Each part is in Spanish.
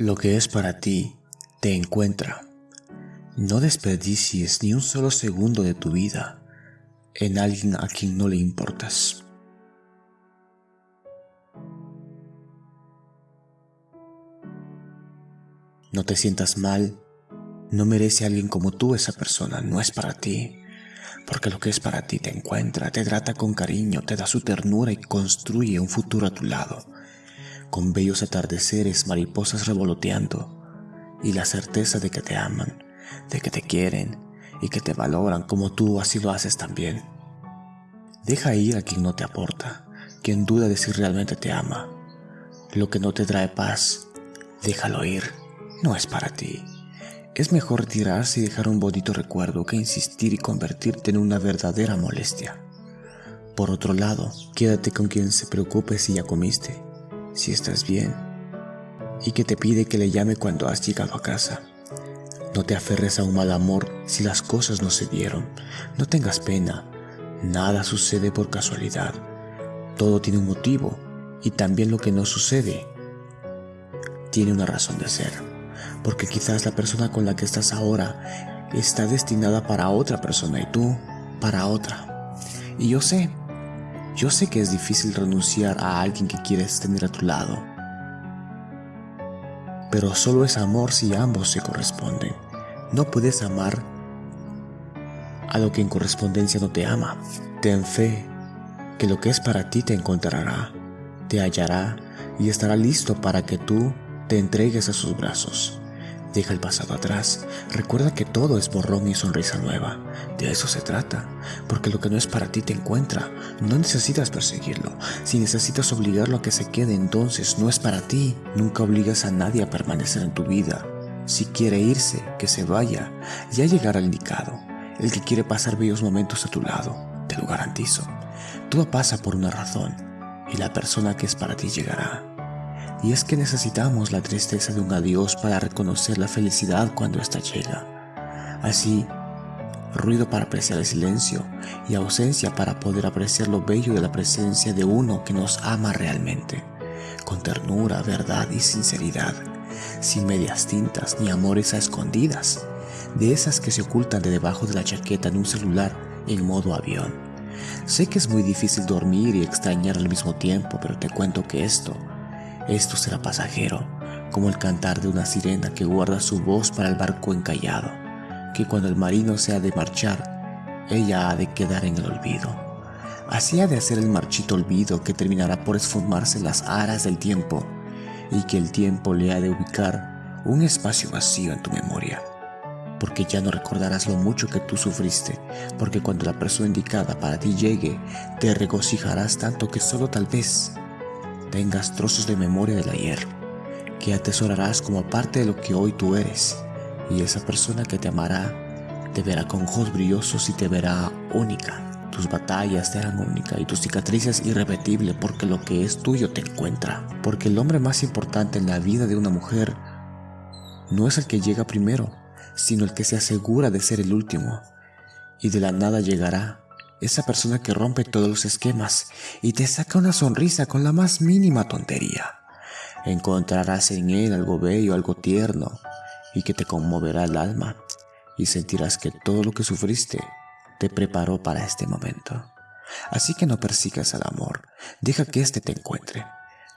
Lo que es para ti te encuentra. No desperdicies ni un solo segundo de tu vida en alguien a quien no le importas. No te sientas mal, no merece alguien como tú esa persona, no es para ti. Porque lo que es para ti te encuentra, te trata con cariño, te da su ternura y construye un futuro a tu lado con bellos atardeceres, mariposas revoloteando y la certeza de que te aman, de que te quieren y que te valoran como tú así lo haces también. Deja ir a quien no te aporta, quien duda de si realmente te ama. Lo que no te trae paz, déjalo ir, no es para ti. Es mejor retirarse y dejar un bonito recuerdo que insistir y convertirte en una verdadera molestia. Por otro lado, quédate con quien se preocupe si ya comiste si estás bien y que te pide que le llame cuando has llegado a casa. No te aferres a un mal amor si las cosas no se dieron. No tengas pena. Nada sucede por casualidad. Todo tiene un motivo y también lo que no sucede tiene una razón de ser. Porque quizás la persona con la que estás ahora está destinada para otra persona y tú para otra. Y yo sé yo sé que es difícil renunciar a alguien que quieres tener a tu lado, pero solo es amor si ambos se corresponden. No puedes amar a lo que en correspondencia no te ama. Ten fe que lo que es para ti te encontrará, te hallará y estará listo para que tú te entregues a sus brazos. Deja el pasado atrás. Recuerda que todo es borrón y sonrisa nueva. De eso se trata. Porque lo que no es para ti te encuentra. No necesitas perseguirlo. Si necesitas obligarlo a que se quede, entonces no es para ti. Nunca obligas a nadie a permanecer en tu vida. Si quiere irse, que se vaya. Ya llegará el indicado. El que quiere pasar bellos momentos a tu lado. Te lo garantizo. Todo pasa por una razón. Y la persona que es para ti llegará. Y es que necesitamos la tristeza de un adiós para reconocer la felicidad cuando ésta llega. Así, ruido para apreciar el silencio y ausencia para poder apreciar lo bello de la presencia de uno que nos ama realmente, con ternura, verdad y sinceridad, sin medias tintas ni amores a escondidas, de esas que se ocultan de debajo de la chaqueta en un celular en modo avión. Sé que es muy difícil dormir y extrañar al mismo tiempo, pero te cuento que esto esto será pasajero, como el cantar de una sirena que guarda su voz para el barco encallado, que cuando el marino se ha de marchar, ella ha de quedar en el olvido. Así ha de hacer el marchito olvido que terminará por esfumarse las aras del tiempo, y que el tiempo le ha de ubicar un espacio vacío en tu memoria porque ya no recordarás lo mucho que tú sufriste, porque cuando la persona indicada para ti llegue, te regocijarás tanto que solo tal vez tengas trozos de memoria del ayer, que atesorarás como parte de lo que hoy tú eres, y esa persona que te amará te verá con ojos brillosos y te verá única. Tus batallas te harán única y tus cicatrices irrepetible porque lo que es tuyo te encuentra. Porque el hombre más importante en la vida de una mujer no es el que llega primero, sino el que se asegura de ser el último. Y de la nada llegará esa persona que rompe todos los esquemas y te saca una sonrisa con la más mínima tontería. Encontrarás en él algo bello, algo tierno y que te conmoverá el alma y sentirás que todo lo que sufriste te preparó para este momento. Así que no persigas al amor, deja que éste te encuentre.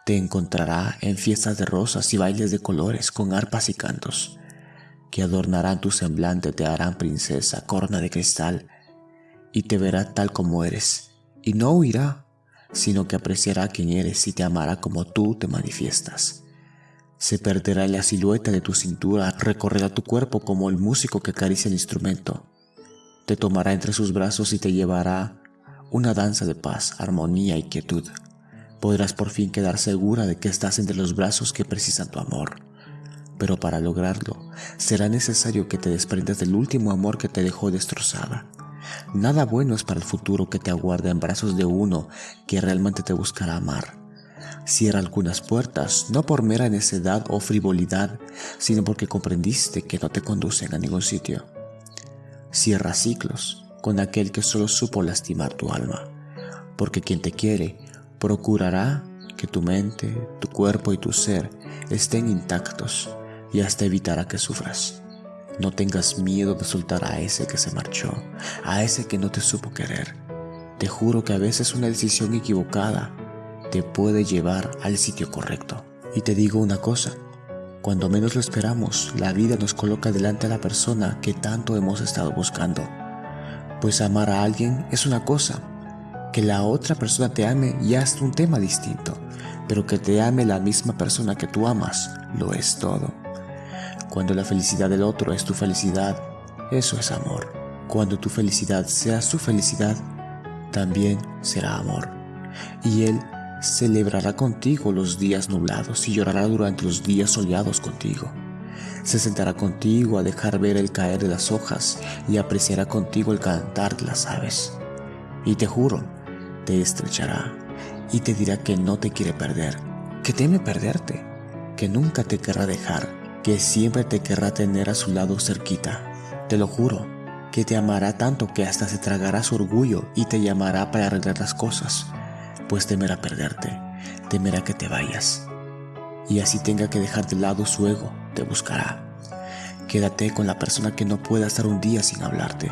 Te encontrará en fiestas de rosas y bailes de colores con arpas y cantos, que adornarán tu semblante, te harán princesa, corona de cristal, y te verá tal como eres, y no huirá, sino que apreciará quién eres y te amará como tú te manifiestas. Se perderá la silueta de tu cintura, recorrerá tu cuerpo como el músico que acaricia el instrumento. Te tomará entre sus brazos y te llevará una danza de paz, armonía y quietud. Podrás por fin quedar segura de que estás entre los brazos que precisan tu amor. Pero para lograrlo, será necesario que te desprendas del último amor que te dejó destrozada Nada bueno es para el futuro que te aguarda en brazos de uno que realmente te buscará amar. Cierra algunas puertas, no por mera necedad o frivolidad, sino porque comprendiste que no te conducen a ningún sitio. Cierra ciclos con aquel que solo supo lastimar tu alma, porque quien te quiere procurará que tu mente, tu cuerpo y tu ser estén intactos y hasta evitará que sufras. No tengas miedo de soltar a ese que se marchó, a ese que no te supo querer. Te juro que a veces una decisión equivocada te puede llevar al sitio correcto. Y te digo una cosa, cuando menos lo esperamos, la vida nos coloca delante a la persona que tanto hemos estado buscando. Pues amar a alguien es una cosa, que la otra persona te ame ya es un tema distinto, pero que te ame la misma persona que tú amas, lo es todo. Cuando la felicidad del otro es tu felicidad, eso es amor. Cuando tu felicidad sea su felicidad, también será amor. Y él celebrará contigo los días nublados y llorará durante los días soleados contigo. Se sentará contigo a dejar ver el caer de las hojas y apreciará contigo el cantar de las aves. Y te juro, te estrechará y te dirá que no te quiere perder, que teme perderte, que nunca te querrá dejar, que siempre te querrá tener a su lado cerquita. Te lo juro, que te amará tanto que hasta se tragará su orgullo y te llamará para arreglar las cosas, pues temerá perderte, temerá que te vayas. Y así tenga que dejar de lado su ego, te buscará. Quédate con la persona que no pueda estar un día sin hablarte,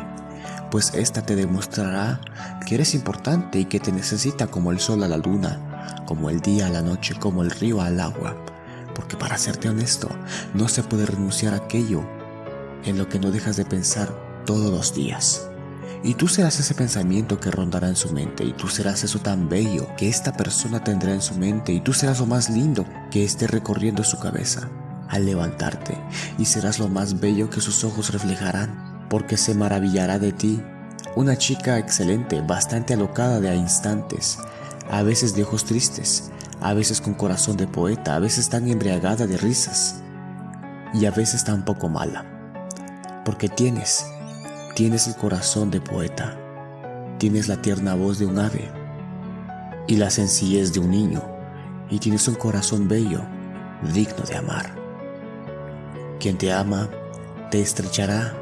pues esta te demostrará que eres importante y que te necesita como el sol a la luna, como el día a la noche, como el río al agua. Porque para serte honesto, no se puede renunciar a aquello en lo que no dejas de pensar todos los días. Y tú serás ese pensamiento que rondará en su mente, y tú serás eso tan bello que esta persona tendrá en su mente, y tú serás lo más lindo que esté recorriendo su cabeza al levantarte, y serás lo más bello que sus ojos reflejarán porque se maravillará de ti. Una chica excelente, bastante alocada de a instantes, a veces de ojos tristes, a veces con corazón de poeta, a veces tan embriagada de risas y a veces tan poco mala. Porque tienes, tienes el corazón de poeta, tienes la tierna voz de un ave y la sencillez de un niño y tienes un corazón bello, digno de amar. Quien te ama, te estrechará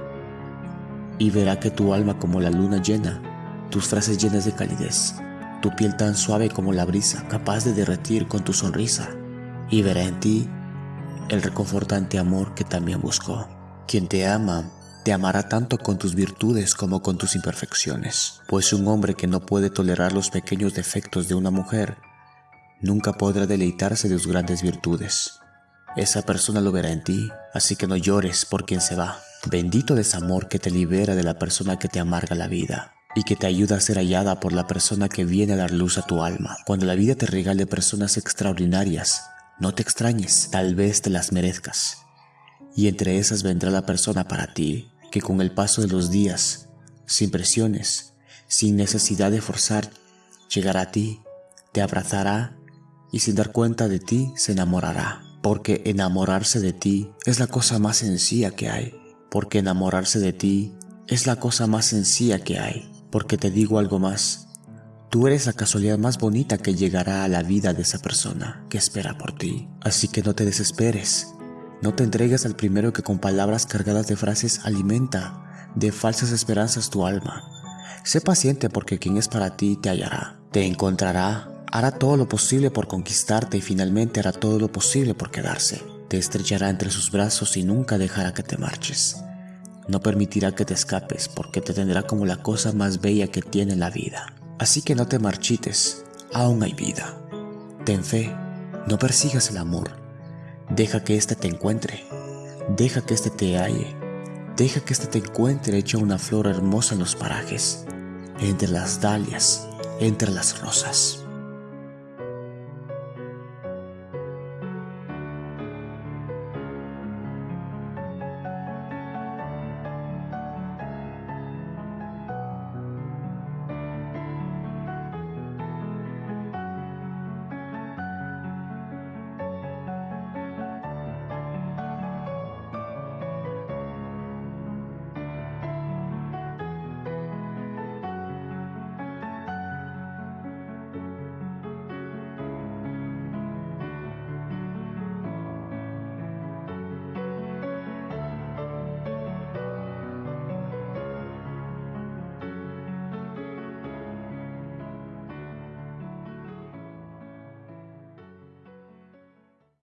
y verá que tu alma como la luna llena, tus frases llenas de calidez, tu piel tan suave como la brisa, capaz de derretir con tu sonrisa, y verá en ti el reconfortante amor que también buscó. Quien te ama, te amará tanto con tus virtudes como con tus imperfecciones, pues un hombre que no puede tolerar los pequeños defectos de una mujer, nunca podrá deleitarse de sus grandes virtudes. Esa persona lo verá en ti, así que no llores por quien se va. Bendito desamor que te libera de la persona que te amarga la vida y que te ayuda a ser hallada por la persona que viene a dar luz a tu alma. Cuando la vida te regale personas extraordinarias, no te extrañes, tal vez te las merezcas. Y entre esas vendrá la persona para ti, que con el paso de los días, sin presiones, sin necesidad de forzar, llegará a ti, te abrazará y sin dar cuenta de ti se enamorará. Porque enamorarse de ti es la cosa más sencilla que hay porque enamorarse de ti es la cosa más sencilla que hay, porque te digo algo más, tú eres la casualidad más bonita que llegará a la vida de esa persona que espera por ti, así que no te desesperes, no te entregues al primero que con palabras cargadas de frases alimenta de falsas esperanzas tu alma. Sé paciente porque quien es para ti te hallará, te encontrará, hará todo lo posible por conquistarte y finalmente hará todo lo posible por quedarse. Te estrechará entre sus brazos y nunca dejará que te marches. No permitirá que te escapes porque te tendrá como la cosa más bella que tiene la vida. Así que no te marchites, aún hay vida. Ten fe, no persigas el amor. Deja que éste te encuentre. Deja que éste te halle. Deja que éste te encuentre hecho una flor hermosa en los parajes, entre las dalias, entre las rosas.